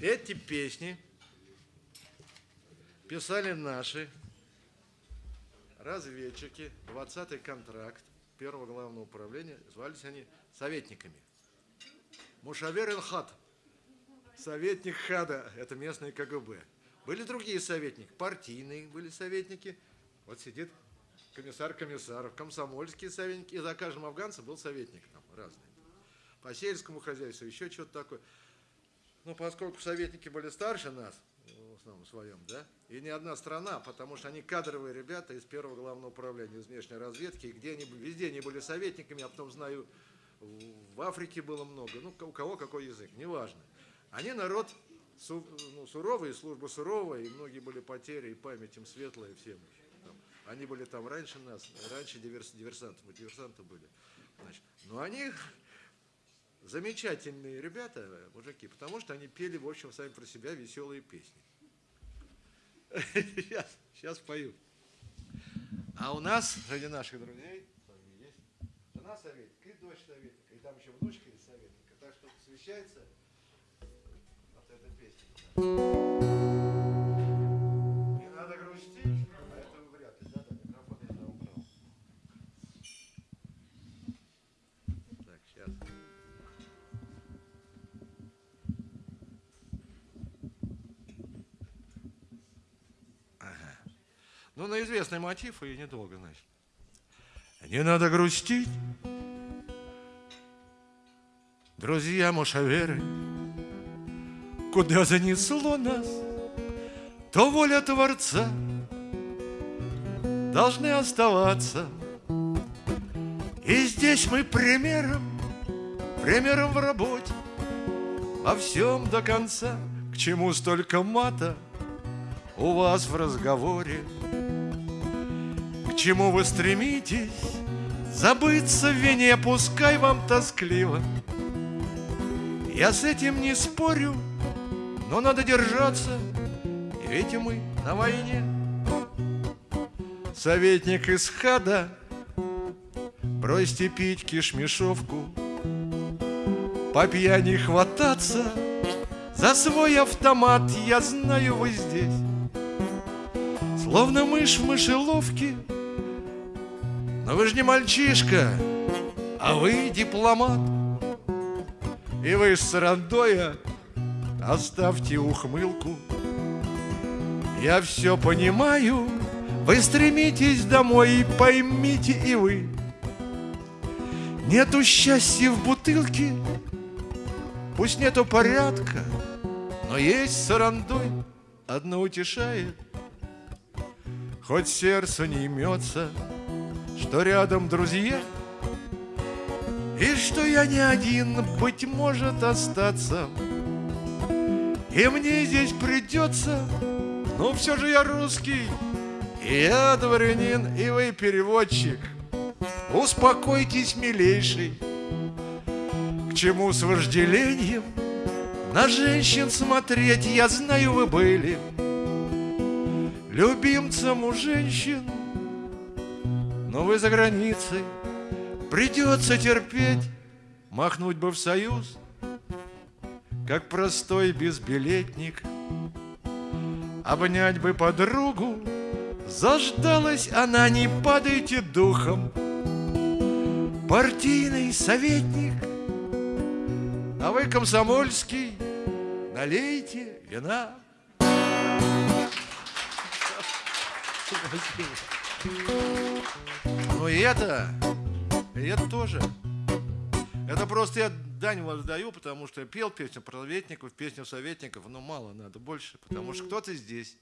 Эти песни писали наши разведчики, 20-й контракт первого главного управления, звались они советниками. Мушавер Илхат, советник ХАДа, это местный КГБ. Были другие советники, партийные были советники. Вот сидит комиссар комиссаров, комсомольские советники, и за каждым афганцем был советник там разный. По сельскому хозяйству, еще что-то такое. Ну, поскольку советники были старше нас, в основном своем, да, и не одна страна, потому что они кадровые ребята из первого главного управления, из внешней разведки, где они, везде они были советниками, я потом знаю, в Африке было много, ну, у кого какой язык, неважно. Они народ су, ну, суровый, служба суровая, и многие были потери, и память им светлая всем. Они были там раньше нас, раньше диверс, диверсанты, мы диверсанты были. Значит, но они замечательные ребята, мужики, потому что они пели, в общем, сами про себя веселые песни. Сейчас, сейчас пою. А у нас среди наших друзей есть жена советника и дочь советника, и там еще внучка из советника. Так что посвящается вот эта песня. Ну, на известный мотив и недолго, значит. Не надо грустить, друзья мушаверы, Куда занесло нас, то воля Творца Должны оставаться. И здесь мы примером, примером в работе, Во всем до конца, к чему столько мата У вас в разговоре чему вы стремитесь? Забыться в вине, пускай вам тоскливо. Я с этим не спорю, но надо держаться, ведь мы на войне. Советник из хада, бросьте пить кишмешовку, по пьяни хвататься за свой автомат, я знаю, вы здесь. Словно мышь в мышеловке, но вы же не мальчишка, а вы дипломат. И вы с Сарандоя оставьте ухмылку. Я все понимаю, вы стремитесь домой, и поймите и вы. Нету счастья в бутылке, пусть нету порядка, но есть Сарандой, одно утешает. Хоть сердце не имется, что рядом друзья, И что я не один, быть может, остаться. И мне здесь придется, но все же я русский, И я дворянин, и вы переводчик. Успокойтесь, милейший, к чему с вожделением На женщин смотреть, я знаю, вы были Любимцем у женщин но вы за границей, придется терпеть, Махнуть бы в союз, как простой безбилетник. Обнять бы подругу, заждалась она, не падайте духом. Партийный советник, а вы комсомольский, налейте вина. Спасибо. Ну и это, и это тоже. Это просто я дань воздаю, потому что я пел песню про советников, песню советников, но мало надо, больше, потому что кто-то здесь,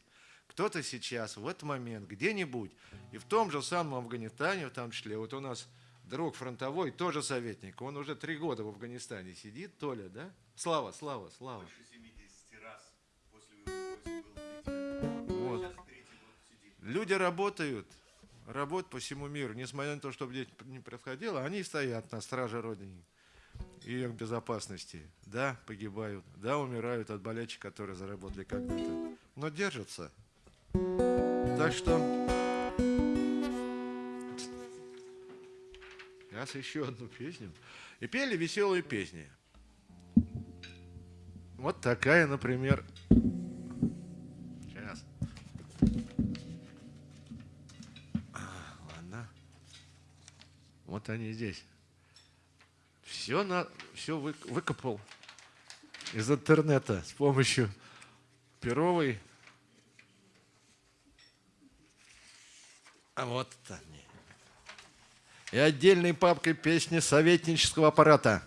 кто-то сейчас, в этот момент, где-нибудь, и в том же самом Афганистане, в том числе, вот у нас друг фронтовой, тоже советник, он уже три года в Афганистане сидит, Толя, да? Слава, Слава, Слава. Больше 70 раз после выхода был Вот. Люди работают, работ по всему миру, несмотря на то, что здесь не происходило, они стоят на страже Родины и их безопасности. Да, погибают, да, умирают от болячек, которые заработали когда-то, но держатся. Так что сейчас еще одну песню. И пели веселые песни. Вот такая, например, Вот они здесь. Все, на, все вы, выкопал из интернета с помощью Перовой. А вот они. И отдельной папкой песни советнического аппарата.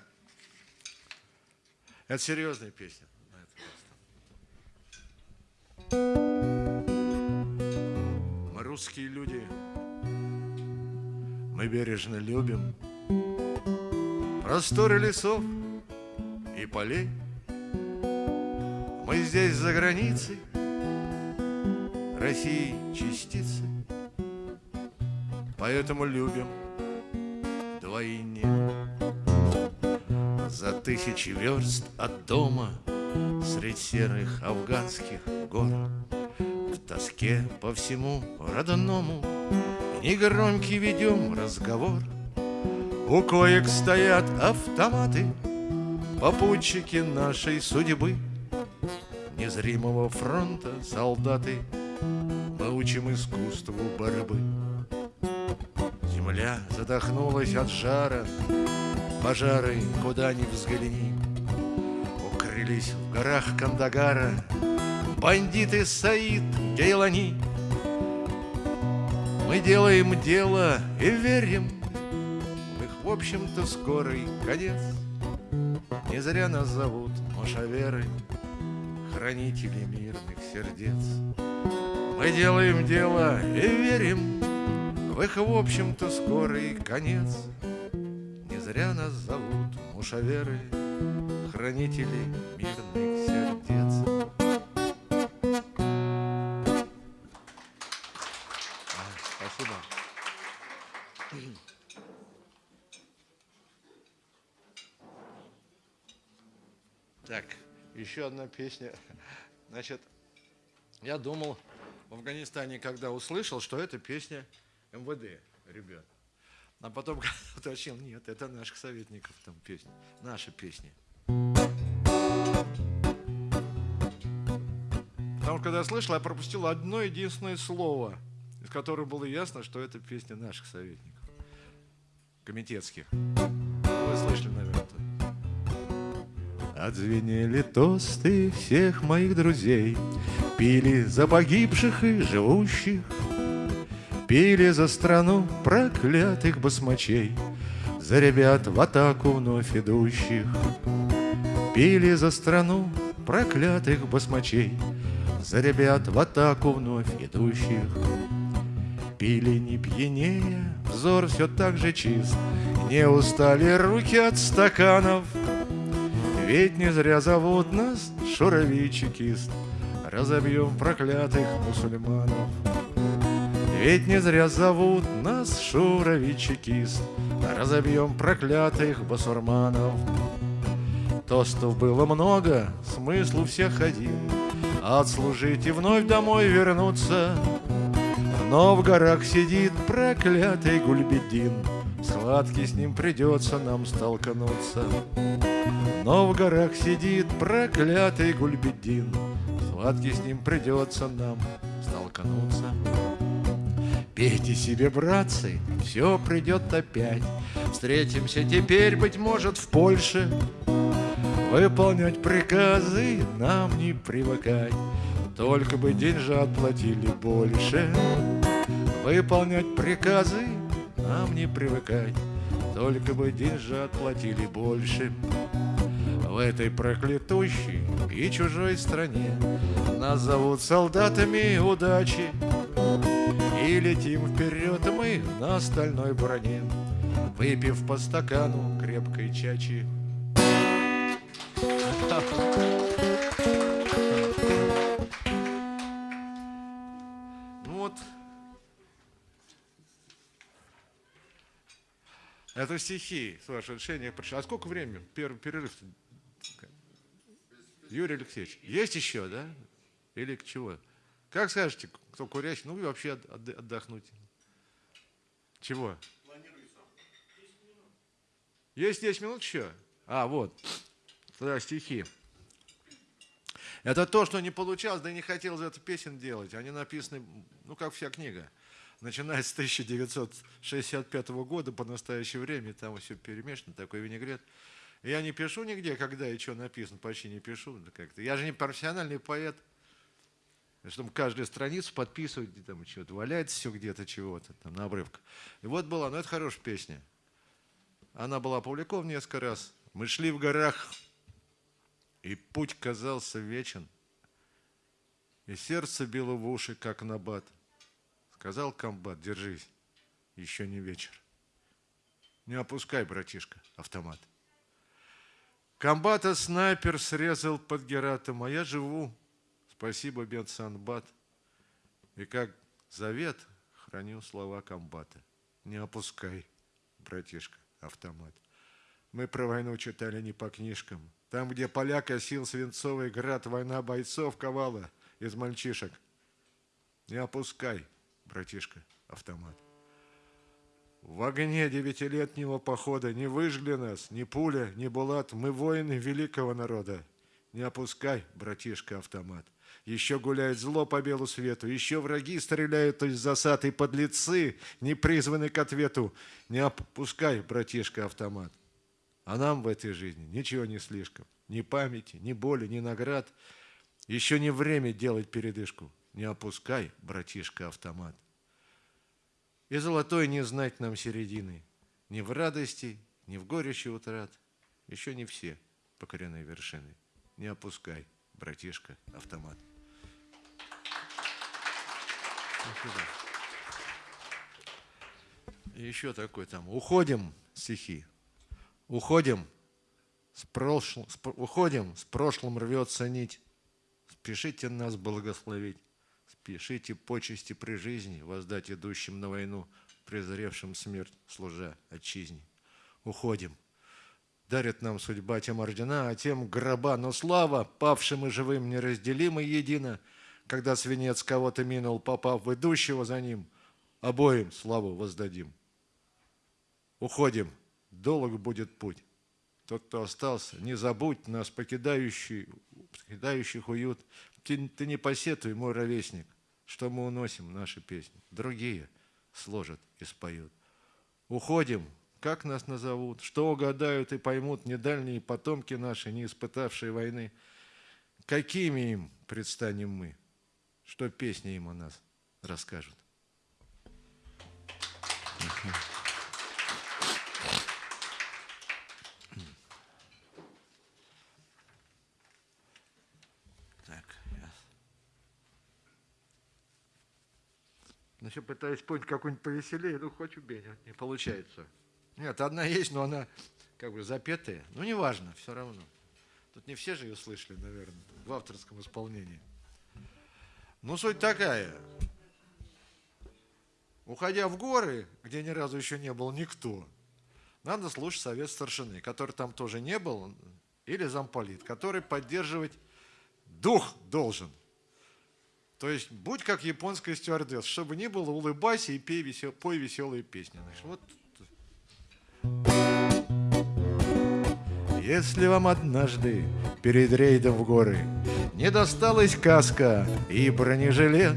Это серьезная песня. Мы русские люди мы бережно любим Просторы лесов и полей. Мы здесь за границей России частицы, Поэтому любим вдвойне. За тысячи верст от дома Средь серых афганских гор В тоске по всему родному Негромкий ведем разговор. У коек стоят автоматы Попутчики нашей судьбы. Незримого фронта солдаты Мы учим искусству борьбы. Земля задохнулась от жара Пожары, куда ни взгляни. Укрылись в горах Кандагара Бандиты Саид, Гейлани Мы делаем дело и верим. В их, в общем-то, скорый конец. Не зря нас зовут Мошаверы Хранители мирных сердец. Мы делаем дело и верим. В их, в общем-то, скорый конец. Не зря нас зовут Мушаверы Хранители мирных Так, еще одна песня. Значит, я думал в Афганистане, когда услышал, что это песня МВД, ребят. А потом уточнил, нет, это наших советников там песня, наша песня. Потому что когда я слышал, я пропустил одно единственное слово, из которого было ясно, что это песня наших советников, комитетских. Вы слышали, наверное. Отзвенели тосты всех моих друзей, Пили за погибших и живущих, Пили за страну проклятых басмачей, За ребят в атаку вновь идущих. Пили за страну проклятых басмачей, За ребят в атаку вновь идущих. Пили не пьянее, взор все так же чист, Не устали руки от стаканов, Ведь не зря зовут нас шуровичекист, Разобьем проклятых мусульманов. Ведь не зря зовут нас шуровичекист, Разобьем проклятых басурманов. Тостов было много, смысл у всех один, Отслужить и вновь домой вернуться. Но в горах сидит проклятый Гульбедин, Схватке с ним придется нам столкнуться. Но в горах сидит проклятый Гульбедин, схватке с ним придется нам столкнуться. Пейте себе, братцы, все придет опять. Встретимся теперь, быть может, в Польше. Выполнять приказы нам не привыкать, Только бы деньжат платили больше. Выполнять приказы нам не привыкать, Только бы деньжат платили больше. В этой проклятущей и чужой стране Нас зовут солдатами удачи, И летим вперед мы на стальной броне, Выпив по стакану крепкой чачи. Ну Это стихи, с вашего решения. А сколько времени? Первый перерыв. Юрий Алексеевич, есть еще, да? Или к чего? Как скажете, кто курящий? Ну, вы вообще отд- отдохнуть. Чего? Есть 10 минут еще? А, вот. Тогда стихи. Это то, что не получалось, да и не хотелось эту песен делать. Они написаны, ну, как вся книга. Начиная с 1965 года по настоящее время, там все перемешано, такой винегрет. Я не пишу нигде, когда и что написано, почти не пишу. как-то. Я же не профессиональный поэт, чтобы каждую страницу подписывать, где там что-то валяется все где-то, чего-то, там на обрывках. И вот была, ну это хорошая песня. Она была опубликована несколько раз. Мы шли в горах, и путь казался вечен, и сердце било в уши, как набат. Сказал комбат, держись, еще не вечер. Не опускай, братишка, автомат. Комбата снайпер срезал под Гератом, а я живу, спасибо, Бенсанбат. И как завет храню слова комбата. Не опускай, братишка, автомат. Мы про войну читали не по книжкам. Там, где поляк осил свинцовый град, война бойцов ковала из мальчишек. Не опускай, братишка, автомат. В огне девятилетнего похода не выжгли нас ни пуля, ни булат. Мы воины великого народа. Не опускай, братишка, автомат. Еще гуляет зло по белу свету, еще враги стреляют из засад, и подлецы не призваны к ответу. Не опускай, братишка, автомат. А нам в этой жизни ничего не слишком. Ни памяти, ни боли, ни наград. Еще не время делать передышку. Не опускай, братишка, автомат. И золотой не знать нам середины. Ни в радости, ни в горечи утрат. Еще не все покорены вершины. Не опускай, братишка, автомат. И еще такой там. Уходим, стихи. Уходим, с прошлым, с, уходим, с прошлым рвется нить. Спешите нас благословить. Спешите почести при жизни воздать идущим на войну, презревшим смерть, служа отчизне. Уходим. Дарит нам судьба тем ордена, а тем гроба, но слава павшим и живым неразделима едино, когда свинец кого-то минул, попав в идущего за ним, обоим славу воздадим. Уходим, долг будет путь. Тот, кто остался, не забудь нас, покидающий, покидающих уют. Ты, ты не посетуй, мой ровесник, что мы уносим наши песни. Другие сложат и споют. Уходим, как нас назовут, что угадают и поймут недальние потомки наши, не испытавшие войны. Какими им предстанем мы, что песни им о нас расскажут. Значит, пытаюсь понять какую-нибудь повеселее, ну, хоть убей, не получается. Нет, одна есть, но она как бы запетая. Ну, неважно, все равно. Тут не все же ее слышали, наверное, в авторском исполнении. Ну, суть такая. Уходя в горы, где ни разу еще не был никто, надо слушать совет старшины, который там тоже не был, или замполит, который поддерживать дух должен – то есть будь как японская стюардесса, чтобы не было, улыбайся и пей весел, пой веселые песни. Значит, вот. Если вам однажды перед рейдом в горы не досталась каска и бронежилет,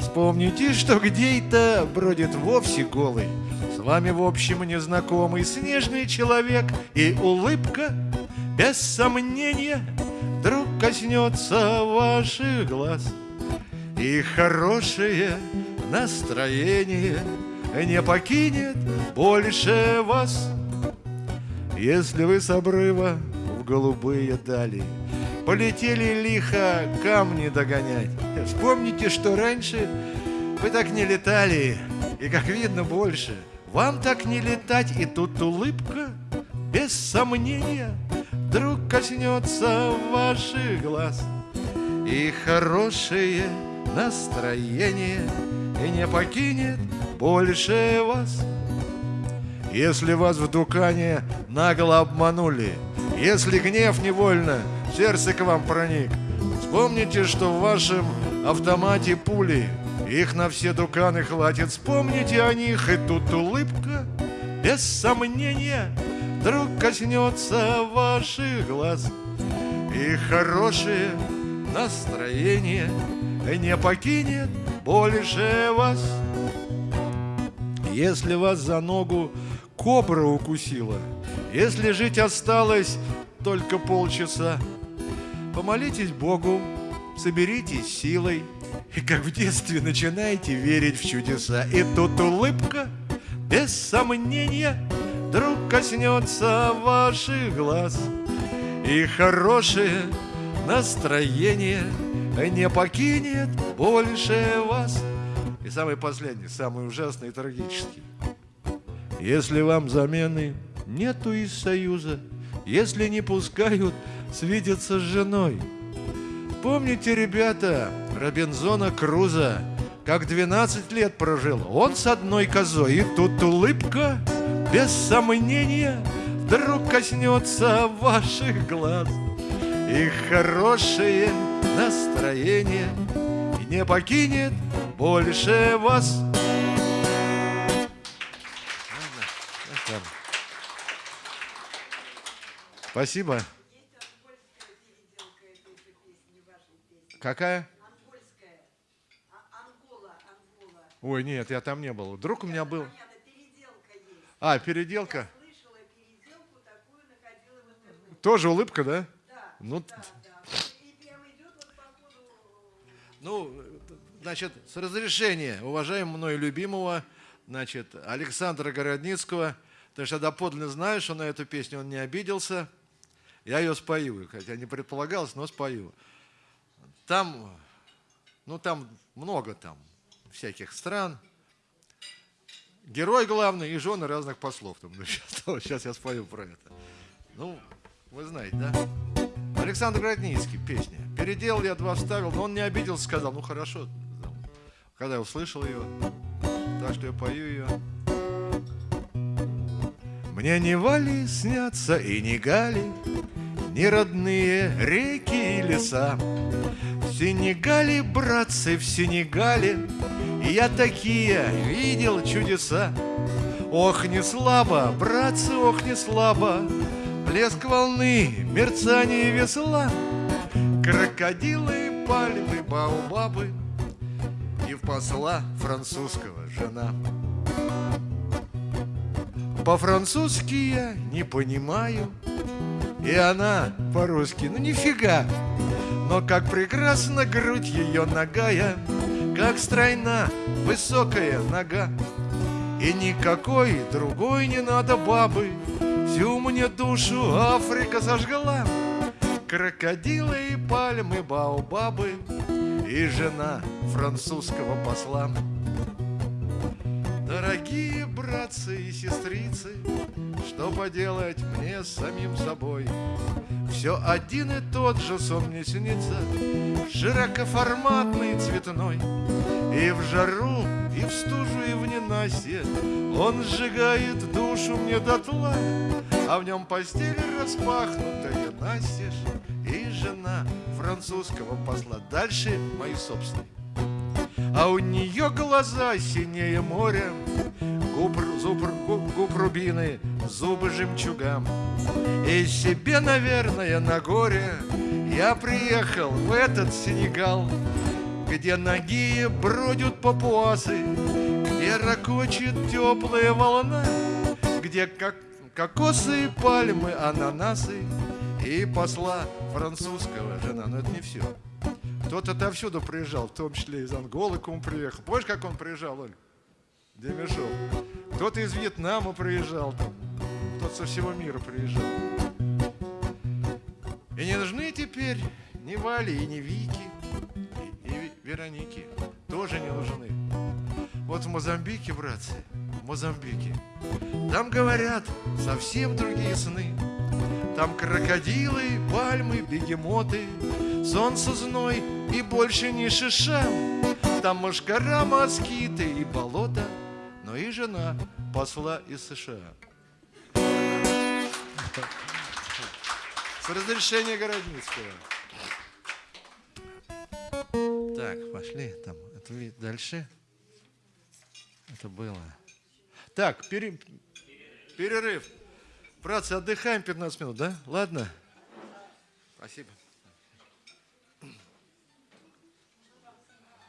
вспомните, что где-то бродит вовсе голый, с вами в общем незнакомый снежный человек и улыбка, без сомнения, вдруг коснется ваших глаз – и хорошее настроение не покинет больше вас. Если вы с обрыва в голубые дали Полетели лихо камни догонять, Вспомните, что раньше вы так не летали, И, как видно, больше вам так не летать, И тут улыбка, без сомнения, Вдруг коснется ваших глаз. И хорошее настроение И не покинет больше вас. Если вас в дукане нагло обманули Если гнев невольно в сердце к вам проник Вспомните, что в вашем автомате пули Их на все дуканы хватит Вспомните о них, и тут улыбка Без сомнения Вдруг коснется ваших глаз. И хорошее настроение не покинет больше вас. Если вас за ногу кобра укусила, если жить осталось только полчаса, помолитесь Богу, соберитесь силой, и как в детстве начинаете верить в чудеса. И тут улыбка, без сомнения, вдруг коснется ваших глаз, и хорошее настроение – не покинет больше вас. И самый последний, самый ужасный и трагический. Если вам замены нету из союза, если не пускают свидеться с женой. Помните, ребята, Робинзона Круза, как 12 лет прожил, он с одной козой, и тут улыбка, без сомнения, вдруг коснется ваших глаз. И хорошие настроение И не покинет больше вас. Спасибо. Какая? Ангольская. Ангола, Ангола. Ой, нет, я там не был. Вдруг у меня был. А, переделка. Я слышала переделку, такую находила в интернете. Тоже улыбка, да? Да, Ну, да, да. И прямо идет вот по ходу. Ну, значит, с разрешения уважаемого мною любимого, значит, Александра Городницкого, потому что я доподлинно знаю, что на эту песню он не обиделся, я ее спою, хотя не предполагалось, но спою. Там, ну там много там всяких стран, герой главный и жены разных послов. Там, ну, сейчас, сейчас я спою про это. Ну, вы знаете, да? Александр Городницкий, песня. Переделал я два вставил, но он не обиделся, сказал, ну хорошо. Когда я услышал ее, так что я пою ее. Мне не Вали снятся и не Гали, ни родные реки и леса. В Сенегале, братцы, в Сенегале Я такие видел чудеса. Ох, не слабо, братцы, ох, не слабо, Блеск волны, мерцание весла, Крокодилы, пальмы, баобабы И в посла французского жена. По-французски я не понимаю, И она по-русски, ну нифига. Но как прекрасна грудь ее ногая, Как стройна высокая нога. И никакой другой не надо бабы, Всю мне душу Африка сожгла. Крокодилы и пальмы, баобабы И жена французского посла. Дорогие братцы и сестрицы, Что поделать мне самим собой? Все один и тот же сон мне снится, Широкоформатный, цветной. И в жару, и в стужу, и в ненастье Он сжигает душу мне дотла, А в нем постель распахнутая настежь И жена французского посла. Дальше мои собственные. А у нее глаза синее моря, Губ, зуб, губ, губ рубины, зубы жемчугам. И себе, наверное, на горе Я приехал в этот Сенегал, Где ноги бродят папуасы, Где ракочет теплая волна, Где как кокосы, пальмы, ананасы И посла французского жена. Но это не все. Кто-то отовсюду приезжал, в том числе из Анголы к он приехал. Помнишь, как он приезжал, Оль? Демешов. Кто-то из Вьетнама приезжал там. Кто-то со всего мира приезжал. И не нужны теперь ни Вали, и ни Вики, Вероники. Тоже не нужны. Вот в Мозамбике, братцы, в Мозамбике, там говорят совсем другие сны. Там крокодилы, пальмы, бегемоты, Солнце зной и больше не шиша. Там мошкара, москиты и болото, Но и жена посла из США. С разрешения Городницкого. Так, пошли. Там, это дальше. Это было. Так, пере- перерыв. Братцы, отдыхаем 15 минут, да? Ладно? Спасибо.